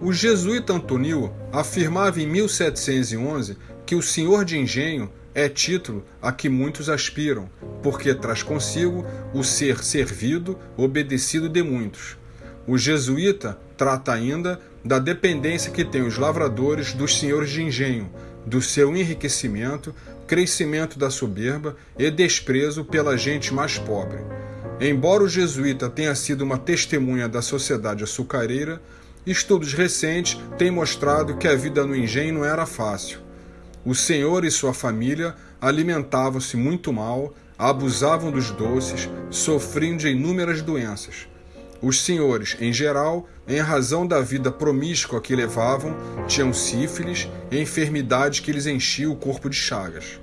O jesuíta Antonil afirmava em 1711 que o senhor de engenho é título a que muitos aspiram, porque traz consigo o ser servido, obedecido de muitos. O jesuíta trata ainda da dependência que têm os lavradores dos senhores de engenho, do seu enriquecimento, crescimento da soberba e desprezo pela gente mais pobre. Embora o jesuíta tenha sido uma testemunha da sociedade açucareira, estudos recentes têm mostrado que a vida no engenho não era fácil. O senhor e sua família alimentavam-se muito mal, abusavam dos doces, sofriam de inúmeras doenças. Os senhores, em geral, em razão da vida promíscua que levavam, tinham sífilis enfermidades que lhes enchiam o corpo de chagas.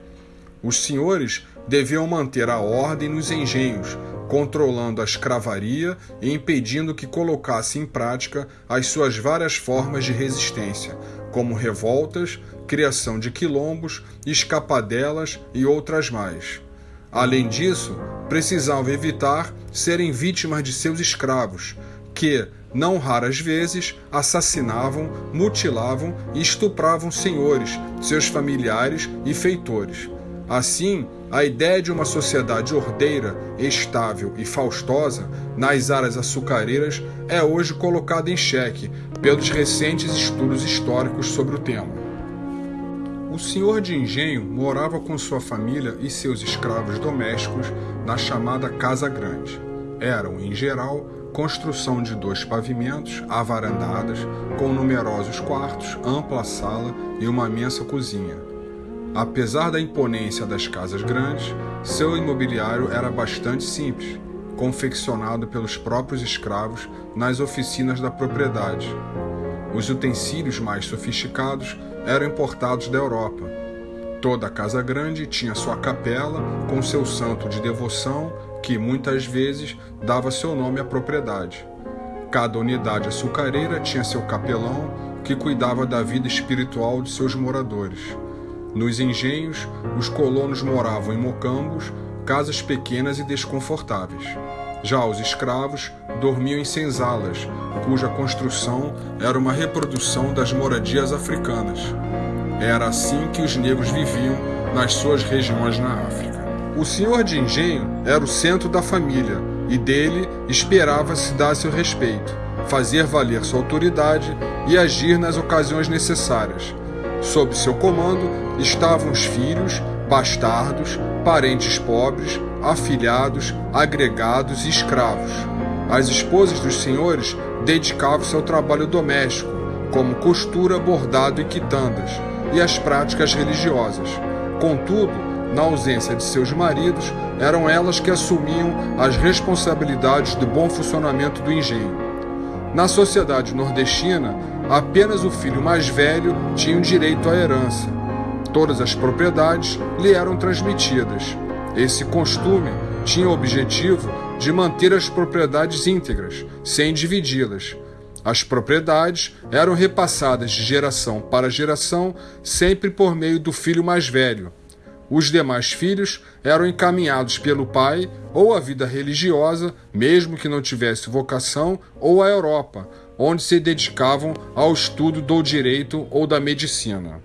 Os senhores deviam manter a ordem nos engenhos, controlando a escravaria e impedindo que colocasse em prática as suas várias formas de resistência, como revoltas, criação de quilombos, escapadelas e outras mais. Além disso, precisavam evitar serem vítimas de seus escravos, que, não raras vezes, assassinavam, mutilavam e estupravam senhores, seus familiares e feitores. Assim, a ideia de uma sociedade ordeira, estável e faustosa nas áreas açucareiras é hoje colocada em xeque pelos recentes estudos históricos sobre o tema. O senhor de engenho morava com sua família e seus escravos domésticos na chamada Casa Grande. Eram, em geral, construção de dois pavimentos, avarandadas, com numerosos quartos, ampla sala e uma imensa cozinha. Apesar da imponência das casas grandes, seu imobiliário era bastante simples, confeccionado pelos próprios escravos nas oficinas da propriedade. Os utensílios mais sofisticados eram importados da Europa. Toda casa grande tinha sua capela com seu santo de devoção, que muitas vezes dava seu nome à propriedade. Cada unidade açucareira tinha seu capelão, que cuidava da vida espiritual de seus moradores. Nos engenhos, os colonos moravam em mocambos, casas pequenas e desconfortáveis. Já os escravos dormiam em senzalas, cuja construção era uma reprodução das moradias africanas. Era assim que os negros viviam nas suas regiões na África. O senhor de engenho era o centro da família e dele esperava-se dar seu respeito, fazer valer sua autoridade e agir nas ocasiões necessárias. Sob seu comando estavam os filhos, bastardos, parentes pobres, afilhados, agregados e escravos. As esposas dos senhores dedicavam-se ao trabalho doméstico, como costura, bordado e quitandas, e às práticas religiosas. Contudo, na ausência de seus maridos, eram elas que assumiam as responsabilidades do bom funcionamento do engenho. Na sociedade nordestina, apenas o filho mais velho tinha direito à herança. Todas as propriedades lhe eram transmitidas. Esse costume tinha o objetivo de manter as propriedades íntegras, sem dividi-las. As propriedades eram repassadas de geração para geração, sempre por meio do filho mais velho. Os demais filhos eram encaminhados pelo pai ou à vida religiosa, mesmo que não tivesse vocação, ou à Europa, onde se dedicavam ao estudo do direito ou da medicina.